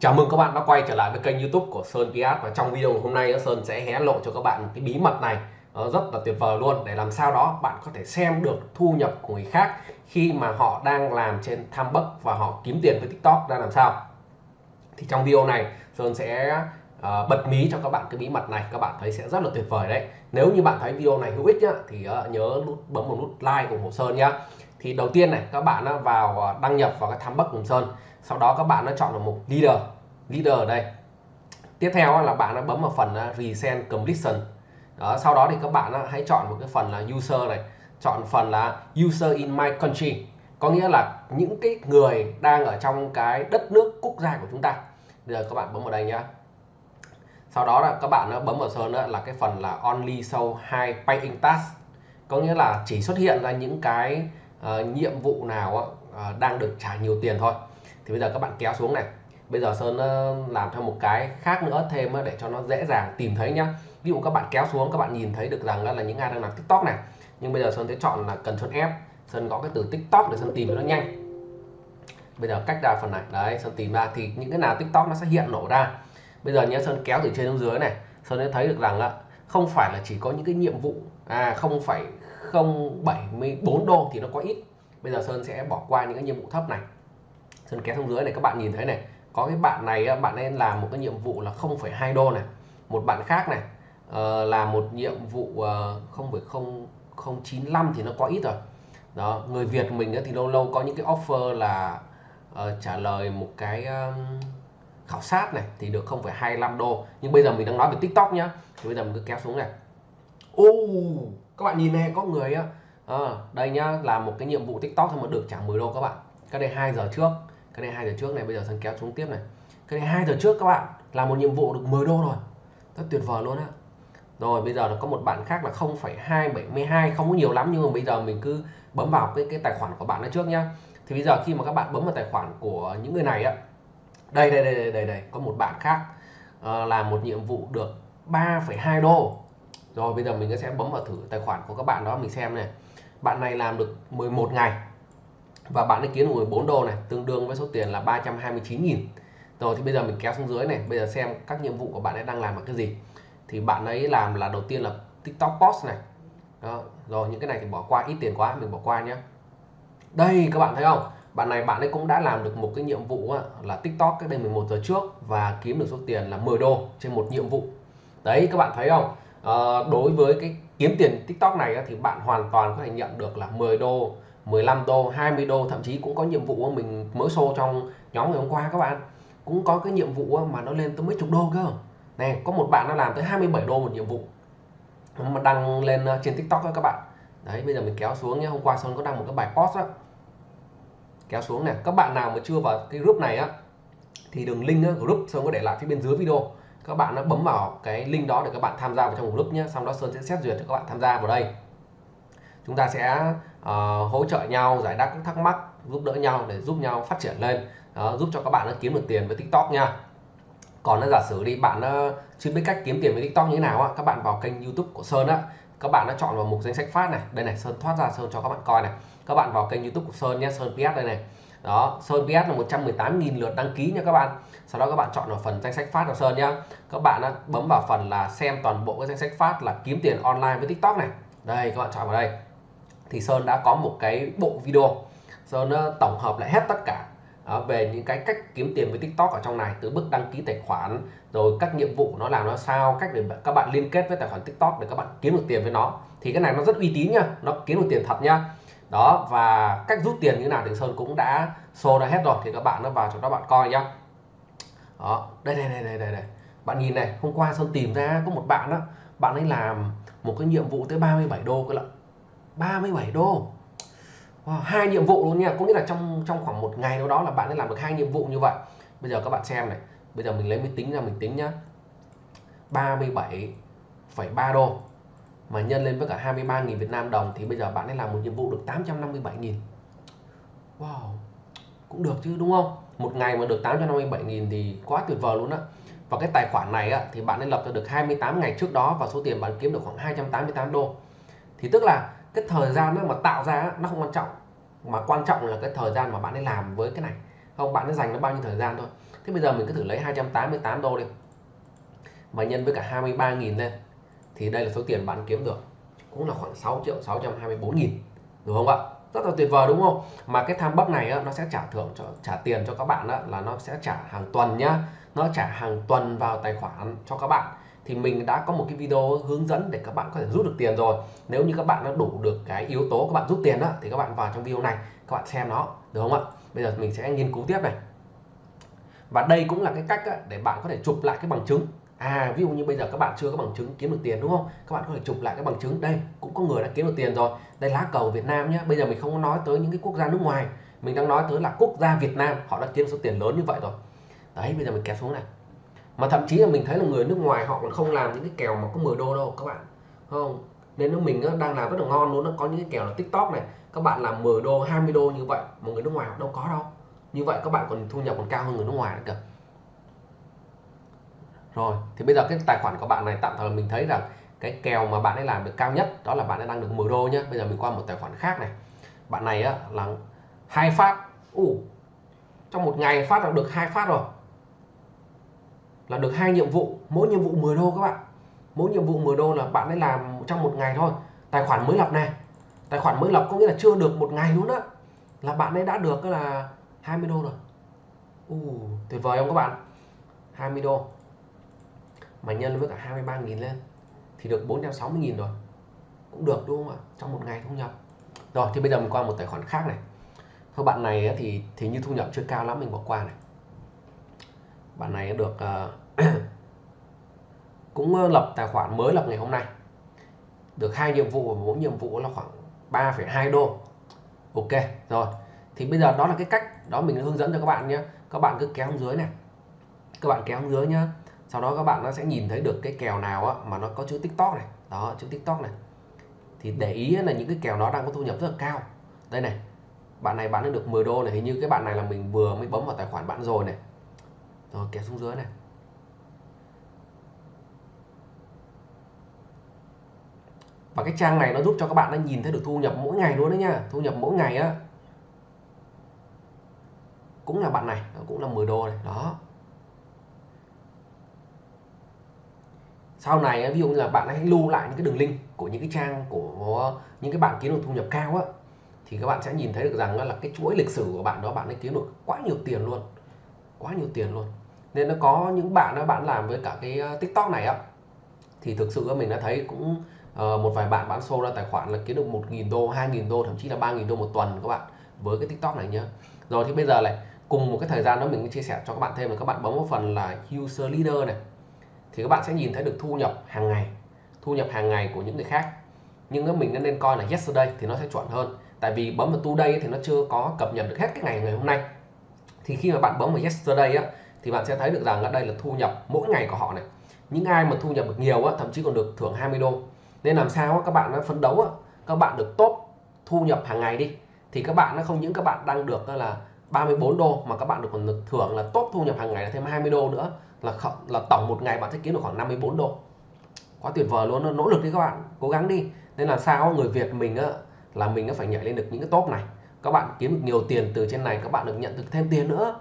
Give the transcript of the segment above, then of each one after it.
Chào mừng các bạn đã quay trở lại với kênh youtube của Sơn Piat. Và trong video hôm nay, Sơn sẽ hé lộ cho các bạn một cái bí mật này. Rất là tuyệt vời luôn. Để làm sao đó, bạn có thể xem được thu nhập của người khác khi mà họ đang làm trên tham bất và họ kiếm tiền với TikTok ra làm sao. Thì trong video này, Sơn sẽ ờ, bật mí cho các bạn cái bí mật này. Các bạn thấy sẽ rất là tuyệt vời đấy nếu như bạn thấy video này hữu ích nhá, thì ờ, nhớ nút bấm một nút like ủng hộ Sơn nhá. Thì đầu tiên này các bạn ờ, vào ờ, đăng nhập vào cái tham bất cùng Sơn. Sau đó các bạn nó chọn vào mục leader leader ở đây. Tiếp theo là bạn nó bấm vào phần resend completion. Đó, sau đó thì các bạn hãy chọn một cái phần là user này chọn phần là user in my country. Có nghĩa là những cái người đang ở trong cái đất nước quốc gia của chúng ta. Bây giờ các bạn bấm vào đây nhá sau đó là các bạn bấm vào sơn là cái phần là only show hai paying task. Có nghĩa là chỉ xuất hiện ra những cái uh, nhiệm vụ nào uh, đang được trả nhiều tiền thôi. Thì bây giờ các bạn kéo xuống này. Bây giờ Sơn làm theo một cái khác nữa thêm để cho nó dễ dàng tìm thấy nhá. Ví dụ các bạn kéo xuống các bạn nhìn thấy được rằng là những ai đang làm tiktok này. Nhưng bây giờ sơn sẽ chọn là cần chọn F. Sơn gõ cái từ tiktok để sơn tìm nó nhanh. Bây giờ cách ra phần này. Đấy sơn tìm ra thì những cái nào tiktok nó sẽ hiện nổ ra bây giờ nhé sơn kéo từ trên xuống dưới này. Sơn sẽ thấy được rằng là không phải là chỉ có những cái nhiệm vụ à không phải không 74 đô thì nó có ít. Bây giờ sơn sẽ bỏ qua những cái nhiệm vụ thấp này. Sơn kéo xuống dưới này các bạn nhìn thấy này. Có cái bạn này bạn nên làm một cái nhiệm vụ là 0,2 đô này. Một bạn khác này ờ, uh, là một nhiệm vụ uh, không phải không không chín thì nó có ít rồi. Đó người Việt mình thì lâu lâu có những cái offer là uh, trả lời một cái uh, khảo sát này thì được 0,25 đô. Nhưng bây giờ mình đang nói về TikTok nhá. Thì bây giờ mình cứ kéo xuống này. Ô các bạn nhìn này có người á. À, đây nhá là một cái nhiệm vụ TikTok thôi mà được trả 10 đô các bạn. Cái đây 2 giờ trước. Cái đây 2 giờ trước này bây giờ sang kéo xuống tiếp này. Cái đây 2 giờ trước các bạn làm một nhiệm vụ được 10 đô rồi. Rất tuyệt vời luôn á. Rồi bây giờ nó có một bạn khác là 0,272 không có nhiều lắm nhưng mà bây giờ mình cứ bấm vào cái cái tài khoản của bạn đó trước nhá. Thì bây giờ khi mà các bạn bấm vào tài khoản của những người này á đây đây đây đây đây, đây. có một bạn khác uh, làm một nhiệm vụ được 3,2 đô. Rồi bây giờ mình sẽ bấm vào thử tài khoản của các bạn đó mình xem này. Bạn này làm được 11 ngày và bạn ấy kiếm được 14 đô này tương đương với số tiền là 329.000 rồi thì bây giờ mình kéo xuống dưới này bây giờ xem các nhiệm vụ của bạn ấy đang làm là cái gì. Thì bạn ấy làm là đầu tiên là tiktok post này. Đó. rồi những cái này thì bỏ qua ít tiền quá mình bỏ qua nhé đây các bạn thấy không? Bạn này bạn ấy cũng đã làm được một cái nhiệm vụ là tiktok cách đây 11 giờ trước và kiếm được số tiền là 10 đô trên một nhiệm vụ. Đấy các bạn thấy không? À, đối với cái kiếm tiền tiktok này thì bạn hoàn toàn có thể nhận được là 10 đô 15 đô 20 đô thậm chí cũng có nhiệm vụ mình mới show trong nhóm ngày hôm qua các bạn. Cũng có cái nhiệm vụ mà nó lên tới mấy chục đô cơ. Này có một bạn nó làm tới 27 đô một nhiệm vụ. Mà đăng lên ờ, trên tiktok đó các bạn. Đấy bây giờ mình kéo xuống nhé hôm qua sơn có đăng một cái bài post đó kéo xuống này các bạn nào mà chưa vào cái group này á thì đường link á, group sơn có để lại phía bên dưới video. Các bạn nó bấm vào cái link đó để các bạn tham gia vào trong group nhé. Xong đó sơn sẽ xét duyệt cho các bạn tham gia vào đây. Chúng ta sẽ uh, hỗ trợ nhau giải đáp các thắc mắc giúp đỡ nhau để giúp nhau phát triển lên. Đó, giúp cho các bạn nó kiếm được tiền với tiktok nha. Còn nó giả sử đi bạn uh, chưa biết cách kiếm tiền với tiktok như thế nào á các bạn vào kênh youtube của sơn á các bạn đã chọn vào mục danh sách phát này. Đây này, sơn thoát ra, sơn cho các bạn coi này. Các bạn vào kênh youtube của sơn nhé, sơn ps đây này. Đó, sơn ps là 118.000 lượt đăng ký nha các bạn. Sau đó các bạn chọn vào phần danh sách phát của sơn nhá. Các bạn đã bấm vào phần là xem toàn bộ cái danh sách phát là kiếm tiền online với tiktok này. Đây, các bạn chọn vào đây. Thì sơn đã có một cái bộ video. Sơn ờ, tổng hợp lại hết tất cả đó, về những cái cách kiếm tiền với TikTok ở trong này từ bước đăng ký tài khoản rồi các nhiệm vụ nó làm nó sao cách để các bạn liên kết với tài khoản TikTok để các bạn kiếm được tiền với nó thì cái này nó rất uy tín nha nó kiếm được tiền thật nha. Đó và cách rút tiền như thế nào thì Sơn cũng đã show ra hết rồi thì các bạn nó vào cho các bạn coi nhá. Đó đây đây đây đây đây, đây. bạn nhìn này hôm qua Sơn tìm ra có một bạn đó bạn ấy làm một cái nhiệm vụ tới 37 đô cơ lận. 37 đô. Ờ, hai nhiệm vụ luôn nha. Có nghĩa là trong trong khoảng một ngày đâu đó là bạn đã làm được hai nhiệm vụ như vậy. Bây giờ các bạn xem này. Bây giờ mình lấy máy tính ra mình tính nhá. 37,3 đô mà nhân lên với cả 23.000 Việt Nam đồng thì bây giờ bạn ấy làm một nhiệm vụ được 857.000 wow cũng được chứ đúng không? Một ngày mà được 857.000 thì quá tuyệt vời luôn á. Và cái tài khoản này á, thì bạn ấy lập ra được 28 ngày trước đó và số tiền bạn kiếm được khoảng 288 đô. Thì tức là cái thời gian nó mà tạo ra nó không quan trọng mà quan trọng là cái thời gian mà bạn ấy làm với cái này. Không bạn ấy dành nó bao nhiêu thời gian thôi. Thế bây giờ mình cứ thử lấy 288 đô đi. Và nhân với cả 23.000 lên thì đây là số tiền bạn kiếm được. Cũng là khoảng 6 triệu 624 nghìn đúng không ạ? Rất là tuyệt vời đúng không? Mà cái tham bốc này á, nó sẽ trả thưởng cho trả tiền cho các bạn á, là nó sẽ trả hàng tuần nhá. Nó trả hàng tuần vào tài khoản cho các bạn thì mình đã có một cái video hướng dẫn để các bạn có thể rút được tiền rồi. Nếu như các bạn đã đủ được cái yếu tố các bạn rút tiền đó thì các bạn vào trong video này, các bạn xem nó, được không ạ? Bây giờ mình sẽ nghiên cứu tiếp này. Và đây cũng là cái cách để bạn có thể chụp lại cái bằng chứng. À ví dụ như bây giờ các bạn chưa có bằng chứng kiếm được tiền, đúng không? Các bạn có thể chụp lại cái bằng chứng. Đây, cũng có người đã kiếm được tiền rồi. Đây lá cờ Việt Nam nhé bây giờ mình không nói tới những cái quốc gia nước ngoài. Mình đang nói tới là quốc gia Việt Nam, họ đã kiếm số tiền lớn như vậy rồi. Đấy, bây giờ mình kéo xuống này mà thậm chí là mình thấy là người nước ngoài họ còn không làm những cái kèo mà có 10 đô đâu các bạn. Không? Nên nó mình đang làm rất là ngon luôn nó có những cái kèo là tiktok này các bạn làm 10 đô 20 đô như vậy một người nước ngoài họ đâu có đâu. Như vậy các bạn còn thu nhập còn cao hơn người nước ngoài nữa kìa. Rồi thì bây giờ cái tài khoản của bạn này tạm thời mình thấy rằng cái kèo mà bạn ấy làm được cao nhất đó là bạn ấy đang được 10 đô nhé bây giờ mình qua một tài khoản khác này. Bạn này á, là hai phát. Uh, trong một ngày phát là được hai phát rồi là được hai nhiệm vụ mỗi nhiệm vụ 10 đô các bạn. Mỗi nhiệm vụ 10 đô là bạn ấy làm trong một ngày thôi. Tài khoản mới lập này. Tài khoản mới lập có nghĩa là chưa được một ngày luôn đó là bạn ấy đã được là 20 đô rồi. Uh, tuyệt vời không các bạn? 20 đô. Mà nhân với cả 23.000 lên thì được 460.000 rồi. Cũng được đúng không ạ? Trong một ngày thu nhập. Rồi thì bây giờ mình qua một tài khoản khác này. Thôi bạn này thì thì như thu nhập chưa cao lắm mình bỏ qua này. Bạn này được uh, cũng lập tài khoản mới lập ngày hôm nay. Được hai nhiệm vụ và mỗi nhiệm vụ là khoảng 3,2 đô. Ok rồi. Thì bây giờ đó là cái cách đó mình hướng dẫn cho các bạn nhé các bạn cứ kéo dưới này. Các bạn kéo dưới nhá. Sau đó các bạn nó sẽ nhìn thấy được cái kèo nào á, mà nó có chữ tiktok này. Đó chữ tiktok này. Thì để ý là những cái kèo nó đang có thu nhập rất là cao. Đây này bạn này bán được 10 đô này. Hình như cái bạn này là mình vừa mới bấm vào tài khoản bạn rồi này. Rồi kéo xuống dưới này. Và cái trang này nó giúp cho các bạn nó nhìn thấy được thu nhập mỗi ngày luôn đấy nha. Thu nhập mỗi ngày á. Cũng là bạn này, cũng là 10 đô này, đó. Sau này ví dụ như là bạn hãy lưu lại những cái đường link của những cái trang của những cái bạn kiếm được thu nhập cao á, thì các bạn sẽ nhìn thấy được rằng là cái chuỗi lịch sử của bạn đó, bạn ấy kiếm được quá nhiều tiền luôn. Quá nhiều tiền luôn. Nên nó có những bạn đó bạn làm với cả cái ờ, tiktok này á, thì thực sự mình đã thấy cũng uh, một vài bạn bán show ra tài khoản là kiếm được 1.000 đô 2.000 đô thậm chí là 3.000 đô một tuần các bạn với cái tiktok này nhá. Rồi thì bây giờ lại cùng một cái thời gian đó mình chia sẻ cho các bạn thêm là các bạn bấm một phần là user leader này. Thì các bạn sẽ nhìn thấy được thu nhập hàng ngày thu nhập hàng ngày của những người khác. Nhưng nếu mình nên coi là yesterday thì nó sẽ chuẩn hơn. Tại vì bấm vào today thì nó chưa có cập nhật được hết cái ngày ngày hôm nay. Thì khi mà bạn bấm vào yesterday á thì bạn sẽ thấy được rằng ở đây là thu nhập mỗi ngày của họ này. Những ai mà thu nhập được nhiều á, thậm chí còn được thưởng 20 đô nên làm sao các bạn nó phấn đấu các bạn được tốt thu nhập hàng ngày đi, thì các bạn nó không những các bạn đang được là 34 đô, mà các bạn được còn được thưởng là tốt thu nhập hàng ngày là thêm 20 đô nữa, là là tổng một ngày bạn sẽ kiếm được khoảng 54 đô. Quá tuyệt vời luôn nỗ lực đi các bạn, cố gắng đi. Nên là sao người Việt mình là mình phải nhảy lên được những cái top này. Các bạn kiếm được nhiều tiền từ trên này, các bạn được nhận được thêm tiền nữa.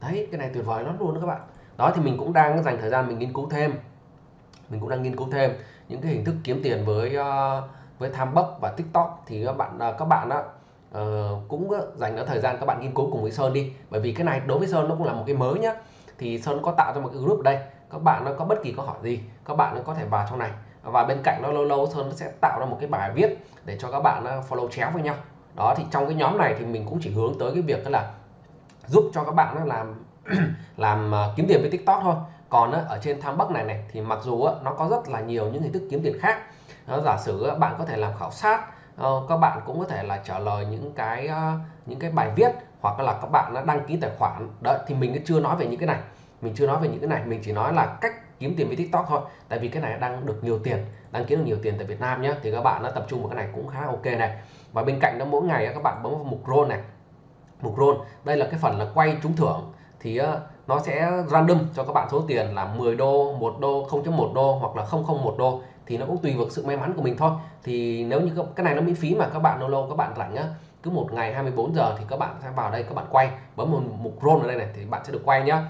Đấy, cái này tuyệt vời lắm luôn đó các bạn. Đó, thì mình cũng đang dành thời gian mình nghiên cứu thêm. Mình cũng đang nghiên cứu thêm những cái hình thức kiếm tiền với ờ, với tham bốc và tiktok thì các bạn ờ, các bạn đó uh, ờ, cũng dành đó thời gian các bạn nghiên cứu cùng với sơn đi. Bởi vì cái này đối với sơn nó cũng là một cái mới nhá. Thì sơn có tạo ra một cái group ở đây. Các bạn nó có bất kỳ câu hỏi gì các bạn nó có thể vào trong này. Và bên cạnh nó lâu lâu sơn sẽ tạo ra một cái bài viết để cho các bạn follow chéo với nhau. Đó thì trong cái nhóm này thì mình cũng chỉ hướng tới cái việc đó là giúp cho các bạn nó làm làm kiếm tiền với tiktok thôi còn ở trên tham bắc này này, thì mặc dù nó có rất là nhiều những hình thức kiếm tiền khác. Giả sử bạn có thể làm khảo sát ờ, các bạn cũng có thể là trả lời những cái ờ, những cái bài viết, hoặc là các bạn đã đăng ký tài khoản. Đấy thì mình chưa nói về những cái này. Mình chưa nói về những cái này, mình chỉ nói là cách kiếm tiền với tiktok thôi. Tại vì cái này đang được nhiều tiền đang kiếm được nhiều tiền tại Việt Nam nhé thì các bạn đã tập trung vào cái này cũng khá ok này. Và bên cạnh đó, mỗi ngày các bạn bấm vào mục roll này. Mục roll đây là cái phần là quay trúng thưởng thì ờ, nó sẽ random cho các bạn số tiền là 10 đô 1 đô 0.1 đô hoặc là 001 đô. Thì nó cũng tùy vào sự may mắn của mình thôi. Thì nếu như cái này nó miễn phí mà các bạn lâu lâu các bạn rảnh á, cứ một ngày 24 giờ thì các bạn sẽ vào đây các bạn quay. Bấm một mục roll ở đây này thì bạn sẽ được quay nhá.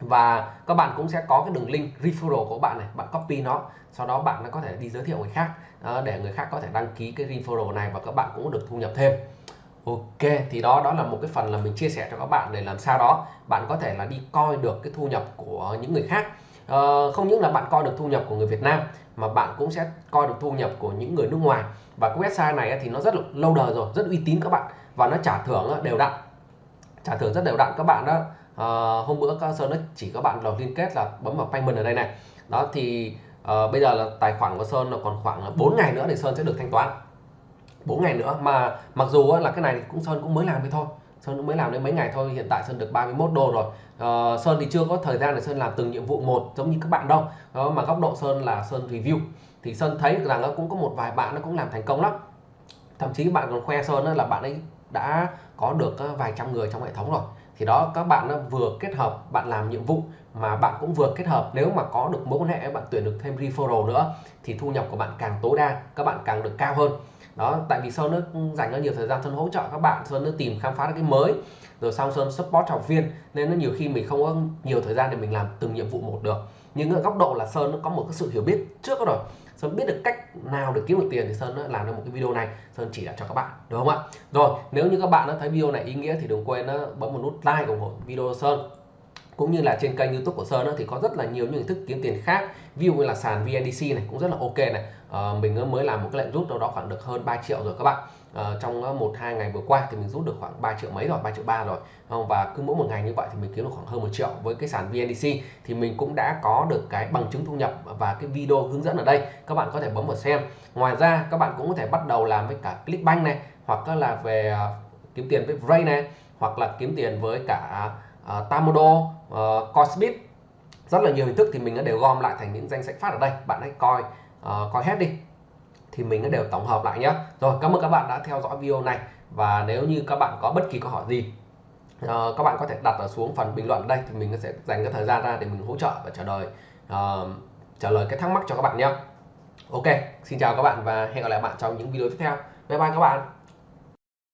Và các bạn cũng sẽ có cái đường link referral của bạn này, bạn copy nó, sau đó bạn có thể đi giới thiệu người khác ờ, để người khác có thể đăng ký cái referral này và các bạn cũng được thu nhập thêm. Ok thì đó đó là một cái phần là mình chia sẻ cho các bạn để làm sao đó bạn có thể là đi coi được cái thu nhập của những người khác. À, không những là bạn coi được thu nhập của người Việt Nam mà bạn cũng sẽ coi được thu nhập của những người nước ngoài. Và cái website này thì nó rất là lâu đời rồi rất uy tín các bạn. Và nó trả thưởng đều đặn. Trả thưởng rất đều đặn các bạn đó. À, hôm bữa các sơn nó chỉ các bạn là liên kết là bấm vào payment ở đây này. Đó thì à, bây giờ là tài khoản của sơn là còn khoảng 4 ngày nữa thì sơn sẽ được thanh toán. 4 ngày nữa. Mà mặc dù là cái này cũng sơn cũng mới làm đi thôi. Sơn cũng mới làm đến mấy ngày thôi. Hiện tại sơn được 31 đô rồi. Uh, sơn thì chưa có thời gian để sơn làm từng nhiệm vụ một giống như các bạn đâu. Đó mà góc độ sơn là sơn review. Thì sơn thấy rằng nó cũng có một vài bạn nó cũng làm thành công lắm. Thậm chí bạn còn khoe sơn là bạn ấy đã có được ờ, vài trăm người trong hệ thống rồi. Thì đó các bạn vừa kết hợp bạn làm nhiệm vụ mà bạn cũng vừa kết hợp. Nếu mà có được mối quan hệ bạn tuyển được thêm referral nữa thì thu nhập của bạn càng tối đa các bạn càng được cao hơn đó, tại vì sơn nó dành ra nhiều thời gian sơn hỗ trợ các bạn, sơn nó tìm khám phá cái mới. Rồi xong sơn support học viên, nên nó nhiều khi mình không có nhiều thời gian để mình làm từng nhiệm vụ một được. Nhưng ở góc độ là sơn nó có một cái sự hiểu biết trước rồi. Sơn biết được cách nào để kiếm được tiền thì Sơn làm ra một cái video này. Sơn chỉ đạo cho các bạn, đúng không ạ? Rồi, nếu như các bạn đã thấy video này ý nghĩa thì đừng quên bấm một nút like ủng hộ video Sơn. Cũng như là trên kênh youtube của Sơn thì có rất là nhiều những hình thức kiếm tiền khác. Ví dụ như là sàn VNDC này, cũng rất là ok này. Ờ, mình mới làm một cái lệnh rút đâu đó khoảng được hơn 3 triệu rồi các bạn. À, trong ờ, một hai ngày vừa qua thì mình rút được khoảng 3 triệu mấy rồi 3 triệu ba rồi. Và cứ mỗi một ngày như vậy thì mình kiếm được khoảng hơn một triệu. Với cái sàn VNDC thì mình cũng đã có được cái bằng chứng thu nhập và cái video hướng dẫn ở đây. Các bạn có thể bấm vào xem. Ngoài ra các bạn cũng có thể bắt đầu làm với cả Clickbank này hoặc là về kiếm tiền với Ray này hoặc là kiếm tiền với cả uh, Tamodo, uh, Cosbit. Rất là nhiều hình thức thì mình đã đều gom lại thành những danh sách phát ở đây. Bạn hãy coi uh, coi hết đi. Thì mình đã đều tổng hợp lại nhé rồi cảm ơn các bạn đã theo dõi video này. Và nếu như các bạn có bất kỳ câu hỏi gì uh, các bạn có thể đặt ở xuống phần bình luận ở đây. Thì mình sẽ dành cái thời gian ra để mình hỗ trợ và trả lời uh, trả lời cái thắc mắc cho các bạn nhé ok xin chào các bạn và hẹn gặp lại bạn trong những video tiếp theo. Bye bye các bạn.